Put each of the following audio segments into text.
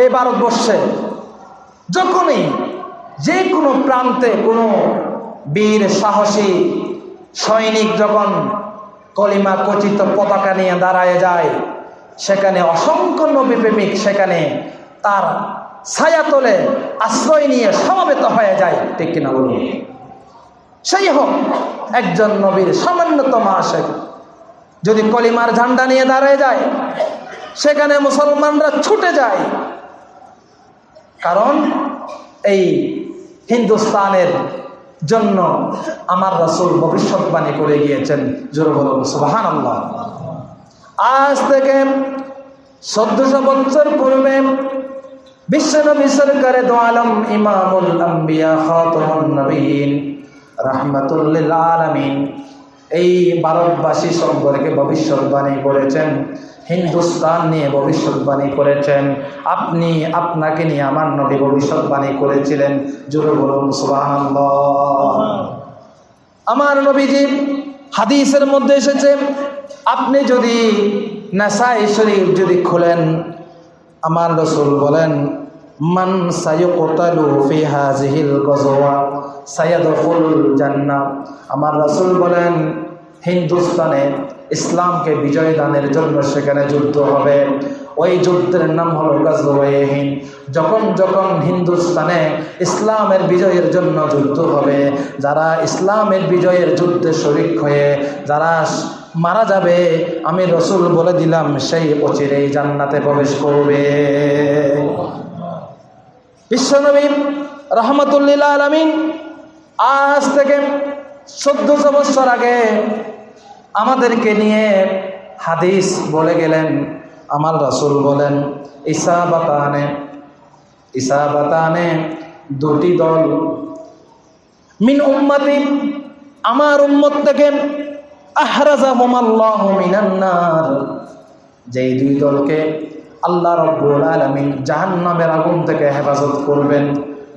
এই ভারতবর্ষে যখনই যে কোনো প্রান্তে কোনো বীর, সাহসী, সৈনিক যখন কলিমা কচিত পতাকা নিয়ে দাঁড়ায় যায়, সেখানে অসংখ্য নবী প্রেমিক সেখানে তার ছায়া তোলে, আশ্রয় নিয়ে সমবেত হয়ে যায়, ঠিক কিনা বলুন? সেই হোক, একজন নবীর সামান্যতম আশেক যদি কলিমার ঝান্ডা নিয়ে দাঁড়ায় যায়, সেখানে মুসলমানরা ছুটে যায় কারণ এই হিন্দুস্তানের জন্য আমার রাসূল ভবিষ্যৎবাণী করে গিয়েছেন। জোরে বলুন আজ থেকে চোদ্দশো বছর পূর্বে বিশ্বনবী সরকারে দো আলম ইমামুল আম্বিয়া খাতামুন নবীন রাহমাতুল্লিল আলামিন এই ভারতবাসী সম্পর্কে ভবিষ্যৎবাণী করেছেন। হিন্দুস্তান নিয়ে ভবিষ্যৎবাণী করেছেন। আপনি আপনাকে নিয়ে আমার নবী ভবিষ্যৎবাণী করেছিলেন। জোরে বলুন, সুবহানাল্লাহ। আমার নবীজি হাদিসের মধ্যে এসেছে, আপনি যদি নাসাই শরীফ যদি খোলেন, আমার রসুল বলেন, মান সায়ুকতালু ফি হাযিহিল গজওয়া সায়াদখুল জান্নাহ। আমার রসুল বলেন হিন্দুস্তানে ইসলামকে বিজয় দানের জন্য সেখানে যুদ্ধ হবে। ওই যুদ্ধের নাম হলো গাজওয়ায়ে যখন যখন হিন্দুস্তানে ইসলামের বিজয়ের জন্য যুদ্ধ হবে, যারা ইসলামের বিজয়ের যুদ্ধে শরিক হয়ে, যারা মারা যাবে, আমি রসুল বলে দিলাম, সেই অচিরেই জান্নাতে প্রবেশ করবে। বিশ্বনবী রহমতুল্লিল আলমিন আজ থেকে চোদ্দশো বছর আগে আমাদেরকে নিয়ে হাদিস বলে গেলেন আমার রসুল বলেন ঈসা বাতানে ঈসা বাতানে দুটি দল। মিন উম্মতি আমার উম্মত থেকে আহরাজাহুমাল্লাহু মিনান্নার যেই দুই দলকে আল্লাহ রব্বুল আলামিন জাহান্নামের আগুন থেকে হেফাজত করবেন।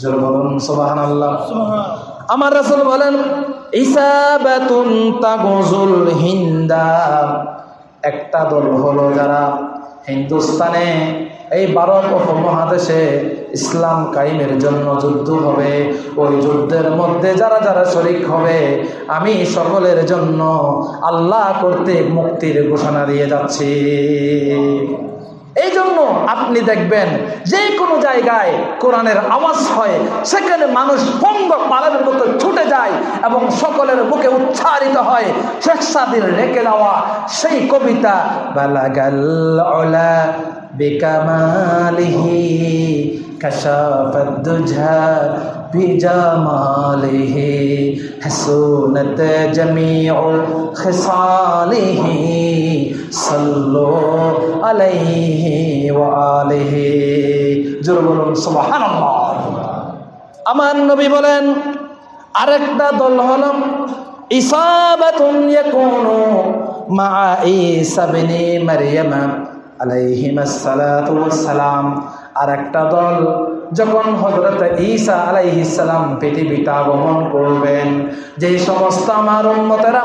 জোর বলুন সুবহানাল্লাহ। আমার রাসূল বলেন হিন্দা। একটা দল হলো যারা হিন্দুস্তানে এই ভারত উপমহাদেশে ইসলাম কায়েমের জন্য যুদ্ধ হবে। ওই যুদ্ধের মধ্যে যারা যারা শরিক হবে, আমি সকলের জন্য আল্লাহ কর্তৃক মুক্তির ঘোষণা দিয়ে যাচ্ছি। এই জন্য আপনি দেখবেন যে কোনো জায়গায় কোরআনের আওয়াজ হয়, সেখানে মানুষ পঙ্গ পালনের মতো ছুটে যায় এবং সকলের মুখে উচ্চারিত হয়, শেখ সাদির রেখে দেওয়া সেই কবিতা বালাগাল্লা বেকামালিহি কাশাফাদ্দুঝা بجماله حسنت جميع خصاله صلوا عليه وآله জোরে বলুন সুবহানাল্লাহ আমার নবী বলেন আরেকটা দল হল ইসাবাতুন ইয়াকুনু মা ঈসা ইবনে মারইয়াম আলাইহিমাস সালাতু ওয়াস সালাম আর একটা দল যখন হজরত ঈসা আলাইহিসালাম পৃথিবীতে আগমন করবেন যে সমস্ত আমার উন্মতেরা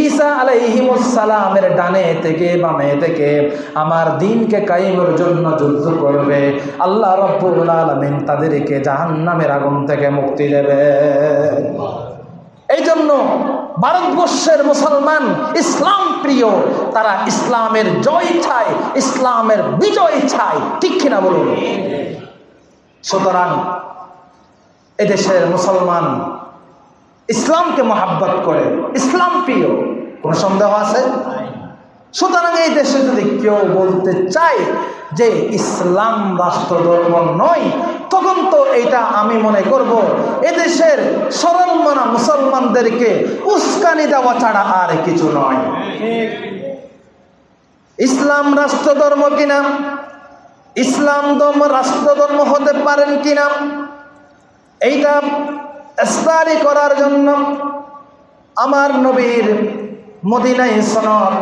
ঈসা আলাইহিমুসালামের ডানে থেকে বামে থেকে আমার দিনকে কায়েমের জন্য যুদ্ধ করবে, আল্লাহ রব্বুল আলমিন তাদেরকে জাহান্নামের আগুন থেকে মুক্তি দেবে। এই জন্য ভারতবর্ষের মুসলমান ইসলাম প্রিয়, তারা ইসলামের জয় চায়, ইসলামের বিজয় চায়। ঠিক কিনা বলুন? সুতরাং এদেশের মুসলমান ইসলামকে মহাব্বত করে, ইসলাম প্রিয়, কোন সন্দেহ আছে? সুতরাং এই দেশে যদি কেউ বলতে চায় যে ইসলাম রাষ্ট্র ধর্ম নয়, তখন তো এটা আমি মনে করব, এদেশের সরলমানা মুসলমানদেরকে উস্কানি দেওয়া ছাড়া আর কিছু নয়। ইসলাম রাষ্ট্র ধর্ম কিনা? ইসলাম ধর্ম রাষ্ট্র ধর্ম হতে পারেন কিনা, এইটা স্টাডি করার জন্য আমার নবীর মদিনায় সনদ,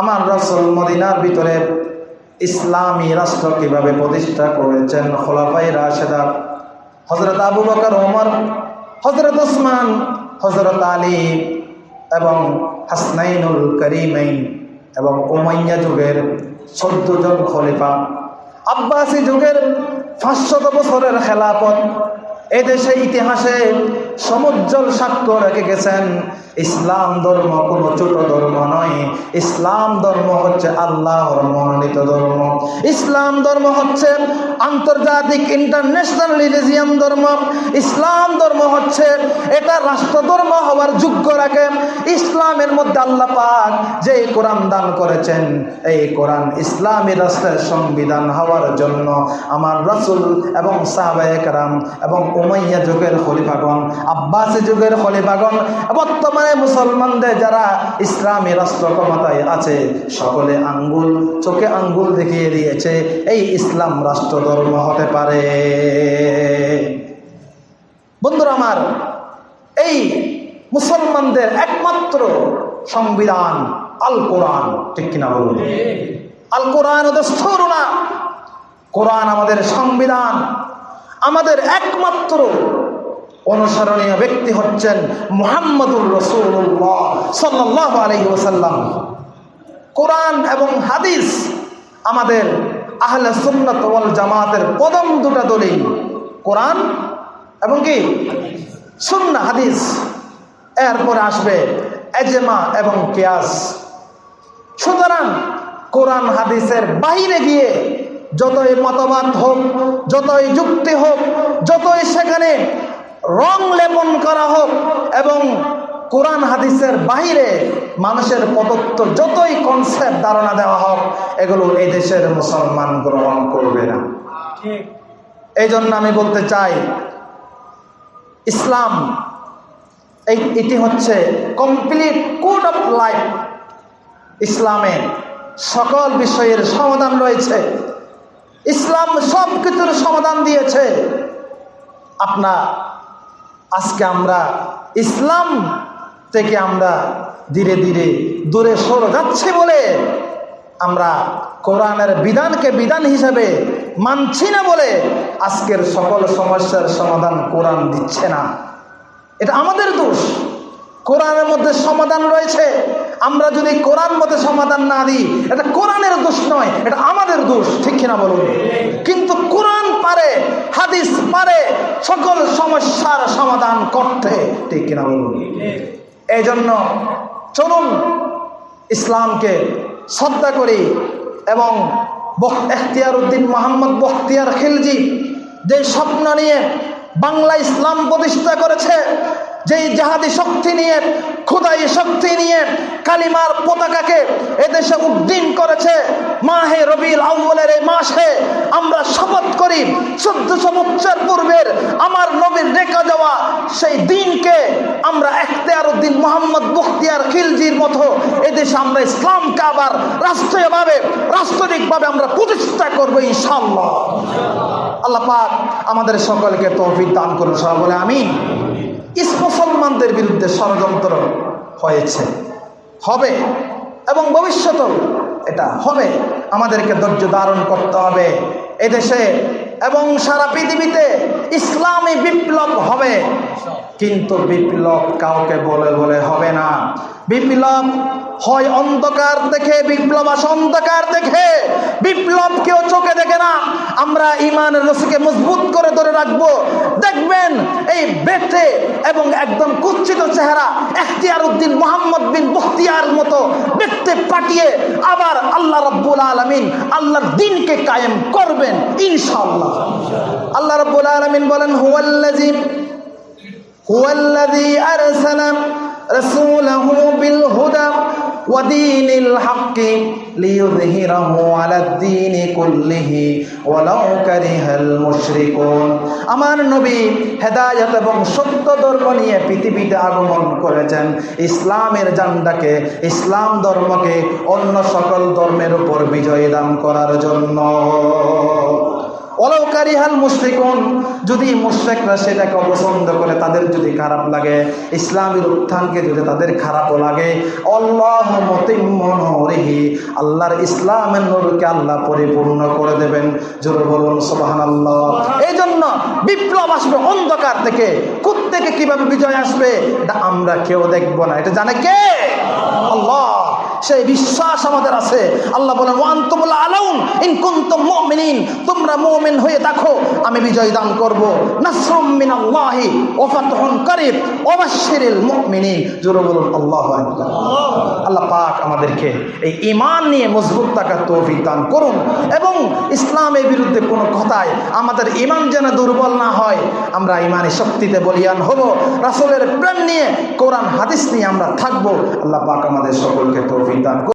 আমার রসুল মদিনার ভিতরে ইসলামী রাষ্ট্র কীভাবে প্রতিষ্ঠা করেছেন খোলাফাই রাশেদা হজরত আবু বকর, ওমর হজরত ওসমান হজরত আলী এবং হাসনাইনুল করিমাইন এবং ওমাইয়া যুগের চোদ্দ জন খলিফা আব্বাসী যুগের পাঁচশত বছরের খেলাপথ। এদেশে ইতিহাসে সমুজ্জ্বল সাক্ষ্য রেখে গেছেন। ইসলাম ধর্ম কোনো ছোট ধর্ম নয়। ইসলাম ধর্ম হচ্ছে আল্লাহর মনোনীত ধর্ম। ইসলাম ধর্ম হচ্ছে আন্তর্জাতিক ইন্টারন্যাশনাল রিলিজিয়ান ধর্ম। ইসলাম ধর্ম হচ্ছে এটা রাষ্ট্র ধর্ম হওয়ার যোগ্য রাখে। ইসলামের মধ্যে আল্লাহ পাক যে কোরআন দান করেছেন, এই কোরআন ইসলামী রাষ্ট্রের সংবিধান হওয়ার জন্য আমার রসুল এবং সাহাবায়করাম এবং উমাইয়া যুগের খলিফাগণ আব্বাসী যুগের খলিফাগণ, বর্তমানে মুসলমানদের যারা ইসলামী রাষ্ট্র ক্ষমতায় আছে, সকলে আঙ্গুল, চোখে আঙ্গুল দেখিয়ে দিয়েছে, এই ইসলাম রাষ্ট্র ধর্ম হতে পারে। বন্ধুরা আমার, এই মুসলমানদের একমাত্র সংবিধান আল কোরআন ঠিক কিনা বলুন? আল কোরআন না। কোরআন আমাদের সংবিধান, আমাদের একমাত্র অনুসরণীয় ব্যক্তি হচ্ছেন মুহাম্মদুর রসুল্লাহ সাল্লাহ আলহি ওসাল্লাম কোরআন এবং হাদিস আমাদের আহলে সুন্নত ওয়াল জামাতের প্রথম দুটা দলিল, কোরআন এবং কি? সুন্না হাদিস। এরপরে আসবে এজেমা এবং কেয়াস। সুতরাং কোরআন, হাদিসের বাইরে গিয়ে যতই মতবাদ হোক, যতই যুক্তি হোক, যতই সেখানে রং লেপন করা হোক এবং কোরআন হাদিসের বাহিরে মানুষের প্রদত্ত যতই কনসেপ্ট ধারণা দেওয়া হোক এগুলো এই দেশের মুসলমান গ্রহণ করবে না। এই জন্য আমি বলতে চাই ইসলাম এই এটি হচ্ছে কমপ্লিট কোড অফ লাইফ ইসলামে সকল বিষয়ের সমাধান রয়েছে। ইসলাম সব কিছুর সমাধান দিয়েছে। আপনা আজকে আমরা ইসলাম থেকে আমরা ধীরে ধীরে দূরে সরে যাচ্ছি বলে আমরা কোরআনের বিধানকে বিধান হিসেবে মানছি না বলে আজকের সকল সমস্যার সমাধান কোরআন দিচ্ছে না। এটা আমাদের দোষ। কোরআনের মধ্যে সমাধান রয়েছে। আমরা যদি কোরআন মধ্যে সমাধান না দিই, এটা কোরআনের দোষ নয়, এটা আমাদের দোষ, ঠিক কিনা বলুন? কিন্তু পারে হাদিস পারে সকল সমস্যার সমাধান করতে ঠিক কিনা বলুন? এই জন্য চলুন ইসলামকে শ্রদ্ধা করি এবং এখতিয়ার উদ্দিন মোহাম্মদ বখতিয়ার খিলজি যে স্বপ্ন নিয়ে বাংলা ইসলাম প্রতিষ্ঠা করেছে, যেই জাহাদি শক্তি নিয়ে খুদাই শক্তি নিয়ে কালিমার পতাকাকে এদেশে উদ্দিন করেছে। মাহে রবিল আউ্বলের এই মাসে আমরা শপথ করি, চোদ্দশো বছর পূর্বের আমার নবীর রেখা যাওয়া সেই দিনকে আমরা এখতিয়ার উদ্দিন মোহাম্মদ বখতিয়ার খিলজির মতো এদেশে আমরা ইসলামকে আবার রাষ্ট্রীয়ভাবে, রাষ্ট্রনিকভাবে আমরা প্রতিষ্ঠা করব ইনশাল্লাহ আল্লাহ পাক আমাদের সকলকে তৌফিক দান করুন, সবাই বলে আমি ইস মুসলমানদের বিরুদ্ধে ষড়যন্ত্র হয়েছে। হবে এবং ভবিষ্যতেও এটা হবে। আমাদেরকে ধৈর্য ধারণ করতে হবে এদেশে এবং সারা পৃথিবীতে ইসলামী বিপ্লব হবে। কিন্তু বিপ্লব কাউকে বলে বলে হবে না। বিপ্লব হয় অন্ধকার দেখে, বিপ্লব আসে অন্ধকার দেখে। বিপ্লব কেউ চোখে দেখে না। আমরা ইমানের রসিকে মজবুত করে ধরে রাখব। দেখবেন এই বেটে এবং একদম কুচ্ছিত চেহারা এখতিয়ার উদ্দিন মোহাম্মদ বিন বখতিয়ার মতো দেখতে পাঠিয়ে আবার আল্লাহ রব্বুল আলমিন আল্লাহর দিনকে কায়েম করবেন, ইনশাআল্লাহ। আল্লাহ রব্বুল আলমিন বলেন হুয়াল্লাজিম হুয়াল্লাযী আরসালা রাসূলাহু বিল হুদা ودين الحق ليظهره على الدين كله ولو كره المشركون আমার নবী হেদায়ত এবং সত্য ধর্ম নিয়ে পৃথিবীতে আগমন করেছেন ইসলামের জান্ডাকে ইসলাম ধর্মকে অন্য সকল ধর্মের উপর বিজয় দান করার জন্য অলৌকারিহাল মুশরিকুন যদি মুশরিকরা সেটাকে অপছন্দ করে তাদের যদি খারাপ লাগে ইসলামের উত্থানকে যদি তাদের খারাপও লাগে আল্লাহ মতিমহি আল্লাহর ইসলামের নূরকে আল্লাহ পরিপূর্ণ করে দেবেন। জোরে বলুন সোবাহান আল্লাহ এই জন্য বিপ্লব আসবে অন্ধকার থেকে। কুত থেকে কীভাবে বিজয় আসবে এটা আমরা কেউ দেখব না। এটা জানে কে? আল্লাহ। সেই বিশ্বাস আমাদের আছে। আল্লাহ বলেন ওয়ান তুমুল আলাউন ইন কুনতুম মুমিনিন। তোমরা মুমিন হয়ে দেখো, আমি বিজয় দান করব। নাসরুম মিনাল্লাহি ওয়া ফাতহুন করিব। ওয়াবাশশিরিল মুমিনিন। জোরে বলুন, আল্লাহু আকবার। আল্লাহ পাক আমাদেরকে এই ঈমান নিয়ে মজবুত থাকার তৌফিক দান করুন এবং ইসলামের বিরুদ্ধে কোনো কথায় আমাদের ঈমান যেন দুর্বল না হয়, আমরা ঈমানি শক্তিতে বলিয়ান হব। রাসূলের প্রেম নিয়ে, কোরআন, হাদিস নিয়ে আমরা থাকব। আল্লাহ পাক আমাদের সকলকে তৌফিক দান করুন।